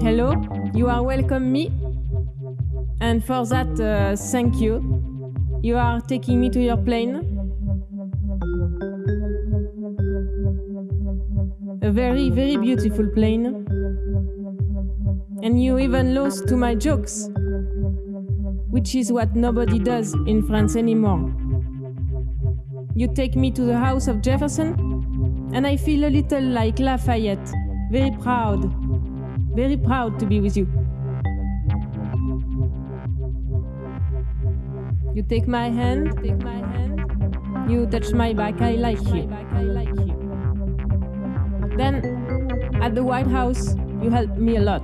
Hello, you are welcome me. And for that, uh, thank you. You are taking me to your plane. A very, very beautiful plane. And you even lost to my jokes, which is what nobody does in France anymore. You take me to the house of Jefferson, and I feel a little like Lafayette, very proud, very proud to be with you. You take my hand, take my hand. You touch my back, I like you. Then, at the White House, you help me a lot.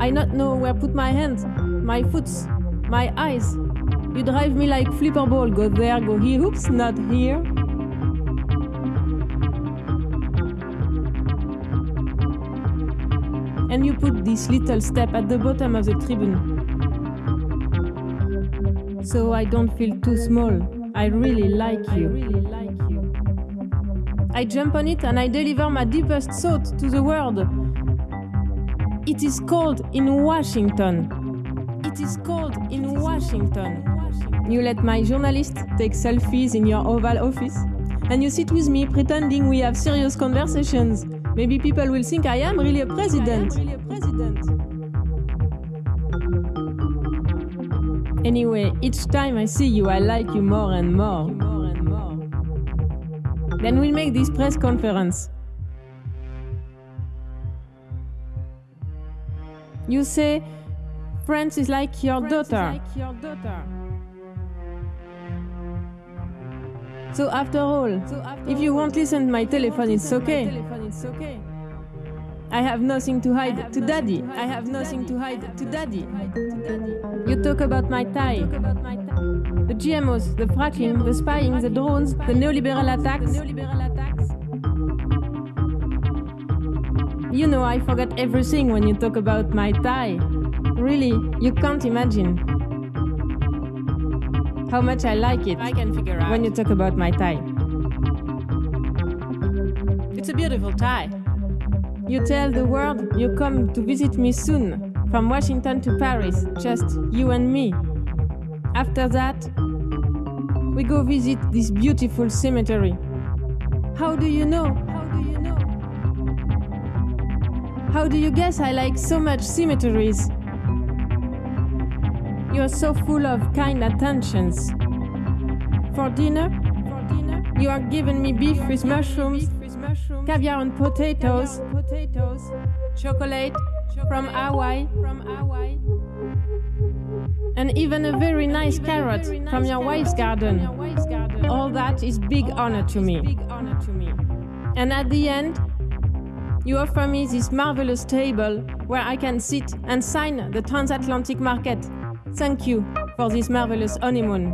I not know where put my hands, my foots, my eyes. You drive me like flipper ball, go there, go here, oops, not here. And you put this little step at the bottom of the tribune. So I don't feel too small. I really like you. I jump on it and I deliver my deepest thought to the world. It is cold in Washington. It is cold in Washington. You let my journalist take selfies in your Oval Office, and you sit with me pretending we have serious conversations. Maybe people will think I am really a president. Anyway, each time I see you, I like you more and more. Then we'll make this press conference. You say, France is like your daughter. Like your daughter. So after all, if you won't listen to my telephone, it's okay. I have nothing to hide to daddy. I have nothing to hide to daddy. You talk about my tie. The GMOs, the fracking, the spying, the drones, the neoliberal attacks. You know I forget everything when you talk about my tie. Really, you can't imagine how much I like it I can figure out. when you talk about my tie. It's a beautiful tie. You tell the world you come to visit me soon, from Washington to Paris, just you and me. After that, we go visit this beautiful cemetery. How do you know? How do you know? How do you guess I like so much cemeteries? You're so full of kind attentions. For dinner, For dinner you are giving me beef with mushrooms, caviar and potatoes, potatoes chocolate from Hawaii, from Hawaii, and even a very nice carrot from your wife's garden. All that is big honor to me. And at the end, you offer me this marvelous table where I can sit and sign the transatlantic market. Thank you for this marvelous honeymoon.